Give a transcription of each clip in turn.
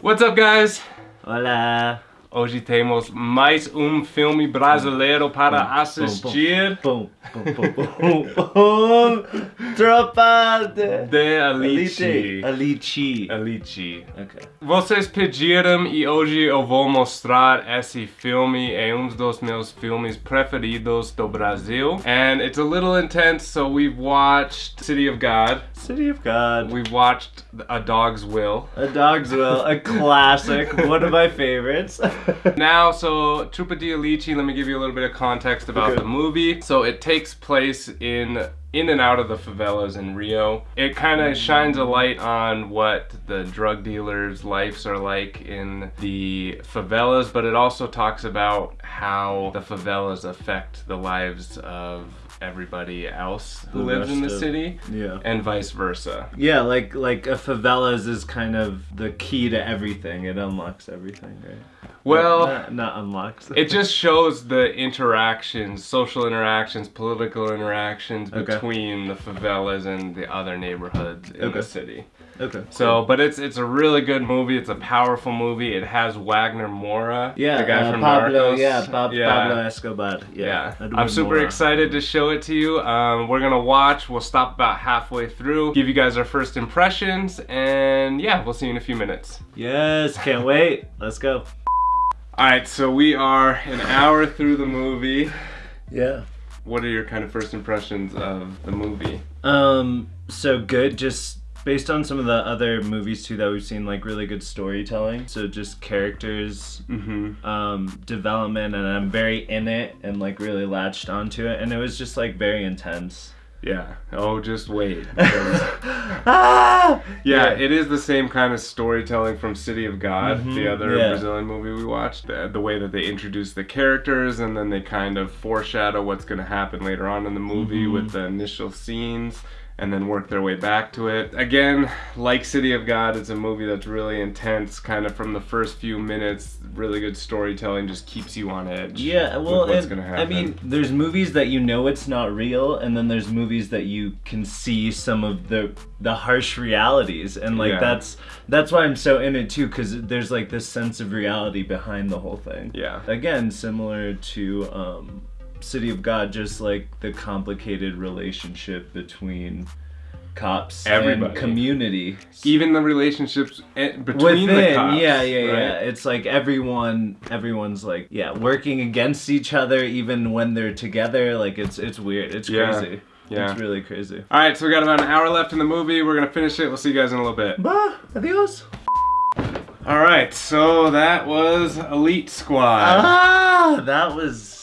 What's up, guys? Hola. Hoje temos mais um filme brasileiro para Bum, assistir boom, boom. Tropa de... de Elite. Alice. Alice. Ok. Vocês pediram e hoje eu vou mostrar esse filme. É um dos meus filmes preferidos do Brasil. And it's a little intense, so we've watched City of God. City of God. We've watched A Dog's Will. A Dog's Will, a classic, one of my favorites. Now, so Tropa de Elite, let me give you a little bit of context about Okay. the movie. So it takes place in in and out of the favelas in Rio. It kind of shines a light on what the drug dealers' lives are like in the favelas, but it also talks about how the favelas affect the lives of everybody else who The lives in the of- city yeah. and vice versa. Yeah, like like a favelas is kind of the key to everything. It unlocks everything, right? Well, not, not unlocks. It just shows the interactions, social interactions, political interactions Okay. between the favelas and the other neighborhoods in Okay. the city. Okay. So, but it's it's a really good movie. It's a powerful movie. It has Wagner Moura, yeah, the guy uh, from Pablo. Narcos. Yeah, Pab- Yeah. Pablo Escobar. Yeah, Yeah, I'm super Moura. excited to show it to you. Um, we're gonna watch. We'll stop about halfway through, give you guys our first impressions, and yeah, we'll see you in a few minutes. Yes, can't wait. Let's go. All right, so we are an hour through the movie. Yeah. What are your kind of first impressions of the movie? Um, so good. Just based on some of the other movies too that we've seen, like really good storytelling. So just characters, Mm-hmm. um, development, and I'm very in it and like really latched onto it, and it was just like very intense. Yeah. Oh, just wait. ah! yeah, it is the same kind of storytelling from City of God, the Mhm, other yeah. Brazilian movie we watched. The, the way that they introduce the characters and then they kind of foreshadow what's going to happen later on in the movie Mhm. with the initial scenes and then work their way back to it. Again, like City of God, it's a movie that's really intense, kind of from the first few minutes. Really good storytelling just keeps you on edge. Yeah, well, what's and- gonna happen. I mean, there's movies that you know it's not real, and then there's movies that you can see some of the the harsh realities, and like Yeah. that's that's why I'm so in it too, because there's like this sense of reality behind the whole thing. yeah. Again, similar to um, City of God, just like the complicated relationship between cops Everybody. and community Even the relationships eh, between within the cops. yeah yeah right? yeah it's like everyone everyone's like yeah working against each other even when they're together like it's it's weird it's Yeah, crazy yeah. it's really crazy All right, so we got about an hour left in the movie. We're gonna finish it. We'll see you guys in a little bit. bah adios All right, so that was Elite Squad. ah that was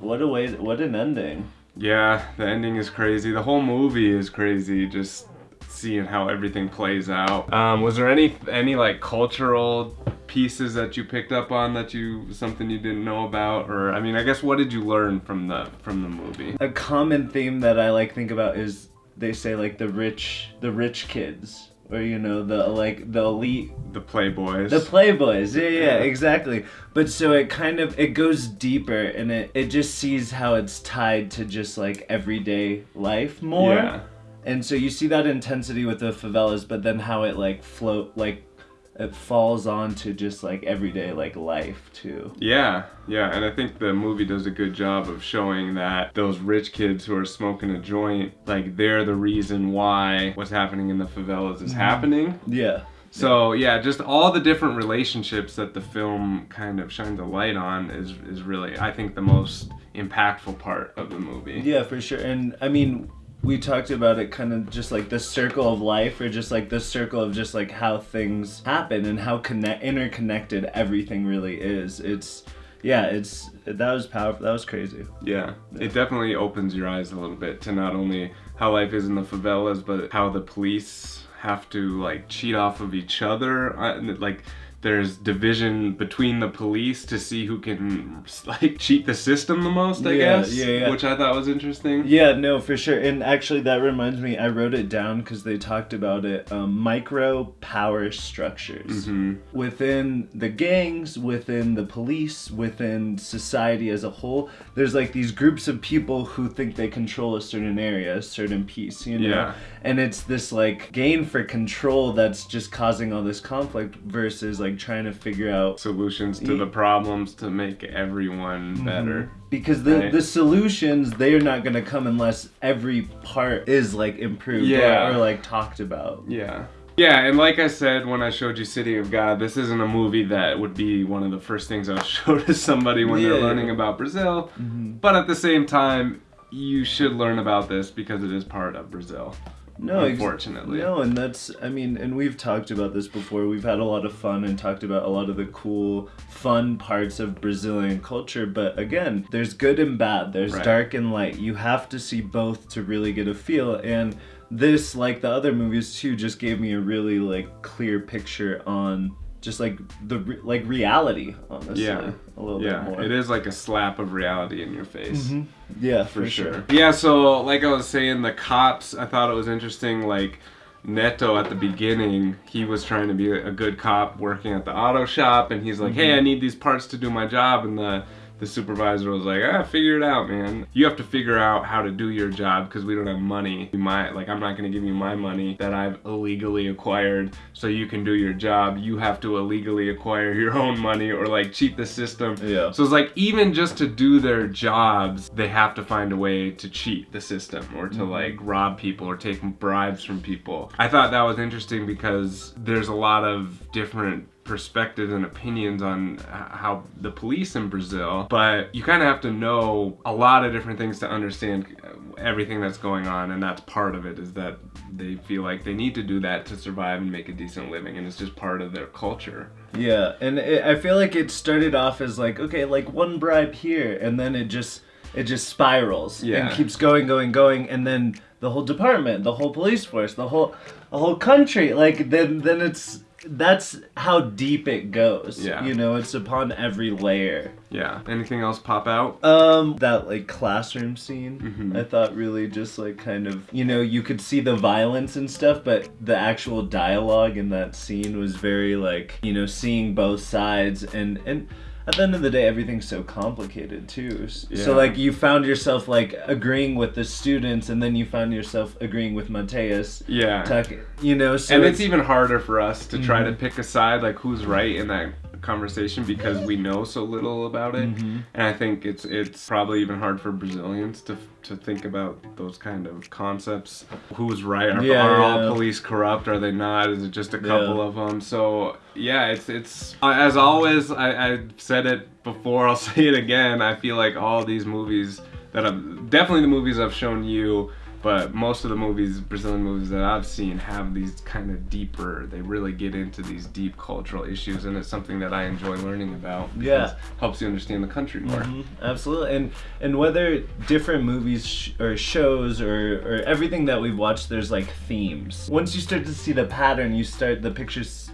what a way what an ending Yeah, the ending is crazy. The whole movie is crazy. Just seeing how everything plays out. Um, was there any any like cultural pieces that you picked up on that you something you didn't know about, or I mean, I guess what did you learn from the from the movie? a common theme that i like think about is they say like the rich the rich kids or you know the like the elite The Playboys. The Playboys, yeah, yeah, Yeah. exactly. But so it kind of it goes deeper and it it just sees how it's tied to just like everyday life more. Yeah. And so you see that intensity with the favelas, but then how it like float like it falls onto just like everyday like life too. Yeah, yeah, and I think the movie does a good job of showing that those rich kids who are smoking a joint, like they're the reason why what's happening in the favelas is mm-hmm. happening. Yeah. So yeah, just all the different relationships that the film kind of shines a light on is is really I think the most impactful part of the movie. Yeah, for sure. And I mean, we talked about it kind of just like the circle of life or just like the circle of just like how things happen and how connect interconnected everything really is. It's yeah, it's that was powerful. That was crazy. Yeah, it definitely opens your eyes a little bit to not only how life is in the favelas, but how the police have to like cheat off of each other. Uh, and, like there's division between the police to see who can like cheat the system the most, I Yeah, guess. yeah, yeah. Which I thought was interesting. Yeah, no, for sure. And actually, that reminds me, I wrote it down because they talked about it. Um, micro power structures Mhm. within the gangs, within the police, within society as a whole. There's like these groups of people who think they control a certain area, a certain piece, you know. Yeah. And it's this like gain for control that's just causing all this conflict versus like trying to figure out Solutions to the problems to make everyone better. because the Right. the solutions they're not gonna come unless every part is like improved Yeah. or, or like talked about. Yeah. Yeah, and like I said when I showed you City of God, this isn't a movie that would be one of the first things I'll show to somebody when they're Mm-hmm. learning about Brazil. But at the same time, you should learn about this because it is part of Brazil. No, unfortunately. no, and that's I mean, and we've talked about this before. We've had a lot of fun and talked about a lot of the cool, fun parts of Brazilian culture. But again, there's good and bad. There's Right. dark and light. You have to see both to really get a feel. And this, like the other movies too, just gave me a really like clear picture on just like the re- like reality. Honestly, Yeah. a little Yeah, bit more. it is like a slap of reality in your face. Mhm. Yeah, for, for, sure. sure. Yeah, so like I was saying, the cops, I thought it was interesting. Like Neto at the beginning, he was trying to be a good cop working at the auto shop, and he's like, "Hey, Mm-hmm. I need these parts to do my job," and the the supervisor was like, "Ah, figure it out, man. You have to figure out how to do your job because we don't have money. You might like I'm not gonna give you my money that I've illegally acquired so you can do your job. You have to illegally acquire your own money or like cheat the system." Yeah. So it's like even just to do their jobs, they have to find a way to cheat the system or to like rob people or take bribes from people. I thought that was interesting because there's a lot of different perspectives and opinions on how the police in Brazil, but you kind of have to know a lot of different things to understand uh, everything that's going on and that's part of it is that they feel like they need to do that to survive and make a decent living and it's just part of their culture. Yeah, and it, I feel like it started off as like okay, like one bribe here, and then it just it just spirals Yeah. and keeps going, going, going, and then the whole department, the whole police force, the whole the whole country, like then then it's that's how deep it goes. Yeah. you know, it's upon every layer. Yeah. Anything else pop out? Um, that like classroom scene, Mhm. I thought really just like kind of, you know, you could see the violence and stuff, but the actual dialogue in that scene was very like, you know, seeing both sides and and at the end of the day, everything's so complicated too. Yeah. So like you found yourself like agreeing with the students, and then you found yourself agreeing with Matias. Yeah. Tuck, you know, so and it's, even harder for us to try to Mhm. pick a side, like who's right in that conversation because we know so little about it. Mhm. And I think it's it's probably even hard for Brazilians to to think about those kind of concepts. Who's right? Are, Yeah, are yeah. all police corrupt? Are they not? Is it just a couple Yeah. of them? So yeah, it's it's uh, as always. I, I said it before. I'll say it again. I feel like all these movies that I've definitely the movies I've shown you but most of the movies brazilian movies that i've seen have these kind of deeper they really get into these deep cultural issues and it's something that i enjoy learning about Yeah. helps you understand the country more Mhm, absolutely, and and whether different movies sh- or shows or or everything that we've watched, there's like themes. Once you start to see the pattern, you start the pictures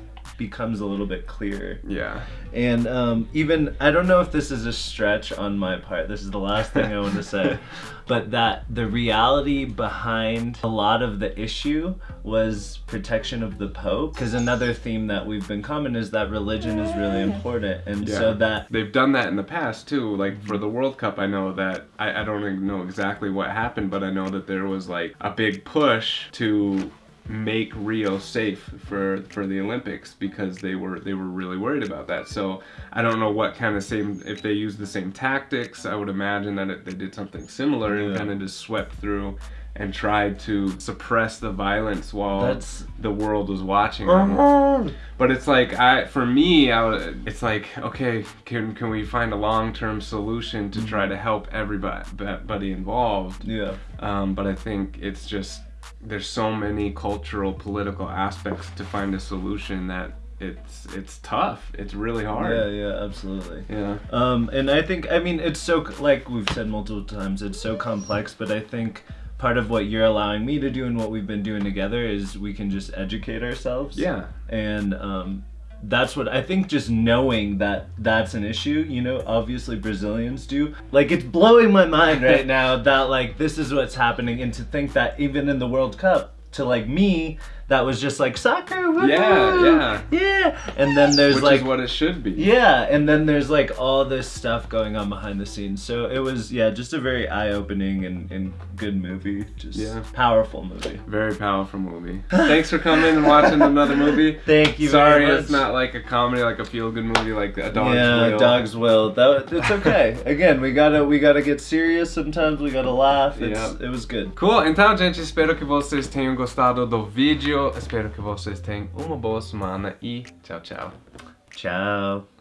becomes a little bit clearer. yeah And um, even I don't know if this is a stretch on my part. This is the last thing I want to say, but that the reality behind a lot of the issue was protection of the Pope. Because another theme that we've been common is that religion is really important, and Yeah. so that they've done that in the past too like for the world cup i know that I, I don't know exactly what happened but i know that there was like a big push to make rio safe for for the olympics because they were they were really worried about that so i don't know what kind of same if they used the same tactics i would imagine that it, they did something similar and Yeah. kind of just swept through and tried to suppress the violence while That's- the world was watching them. But it's like I, for me, I, it's like okay, can can we find a long term solution to try to help everybody everybody involved? yeah. Um, but I think it's just there's so many cultural, political aspects to find a solution that it's it's tough. It's really hard. Yeah, yeah, absolutely. Yeah. Um, and I think, I mean, it's so, like we've said multiple times, it's so complex, but I think part of what you're allowing me to do and what we've been doing together is we can just educate ourselves. Yeah. And um, that's what I think just knowing that that's an issue, you know, obviously Brazilians do. Like it's blowing my mind right now that like this is what's happening and to think that even in the World Cup to like me that was just like soccer Yeah, yeah. yeah and then there's Which like is what it should be. yeah, and then there's like all this stuff going on behind the scenes. So it was yeah, just a very eye-opening and, and good movie. Just Yeah. powerful movie. Very powerful movie. Thanks for coming and watching another movie. Thank you Sorry, very much. it's not like a comedy, like a feel-good movie, like a dog's yeah, will. dog's will. That it's okay. Again, we gotta we gotta get serious. Sometimes we gotta laugh. It's, Yeah. It was good. Cool, então gente, espero que vocês tenham gostado do vídeo. Espero que vocês tenham uma boa semana e tchau, tchau. Ciao.